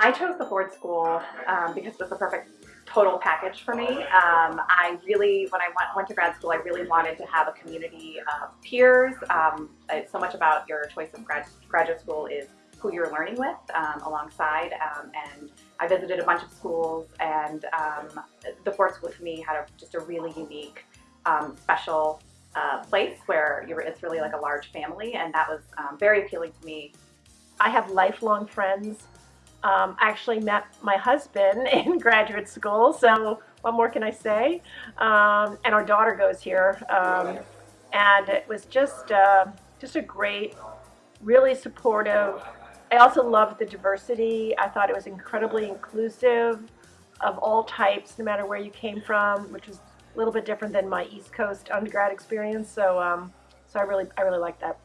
I chose the Ford School um, because it was the perfect total package for me. Um, I really, when I went, went to grad school, I really wanted to have a community of peers. Um, it's so much about your choice of grad, graduate school is who you're learning with um, alongside. Um, and I visited a bunch of schools and um, the Ford School to me had a, just a really unique, um, special uh, place where it's really like a large family and that was very appealing to me. I have lifelong friends um, actually met my husband in graduate school, so what more can I say? Um, and our daughter goes here, um, and it was just uh, just a great, really supportive. I also loved the diversity. I thought it was incredibly inclusive of all types, no matter where you came from, which was a little bit different than my East Coast undergrad experience. So, um, so I really, I really liked that.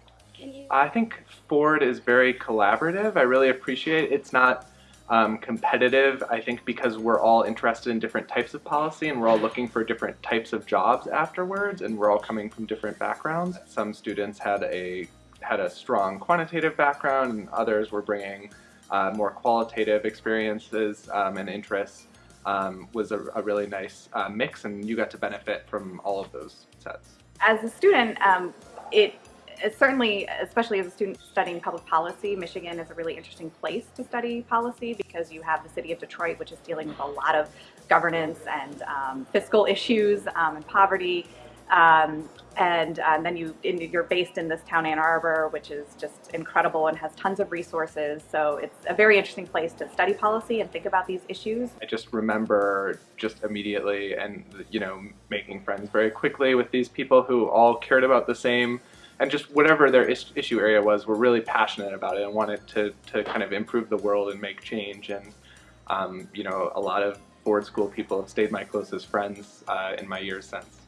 I think Ford is very collaborative. I really appreciate it. It's not um, competitive, I think because we're all interested in different types of policy and we're all looking for different types of jobs afterwards and we're all coming from different backgrounds. Some students had a had a strong quantitative background and others were bringing uh, more qualitative experiences um, and interests um, was a, a, really nice uh, mix and you got to benefit from all of those sets. As a student, um, it certainly, especially as a student studying public policy, Michigan is a really interesting place to study policy because you have the city of Detroit, which is dealing with a lot of governance and um, fiscal issues um, and poverty. Um, and, uh, then you, you're based in this town, Ann Arbor, which is just incredible and has tons of resources. So it's a very interesting place to study policy and think about these issues. I just remember just immediately and, you know, making friends very quickly with these people who all cared about the same and just whatever their is issue area was, were really passionate about it and wanted to, to kind of improve the world and make change. And, um, you know, a lot of Ford School people have stayed my closest friends uh, in my years since.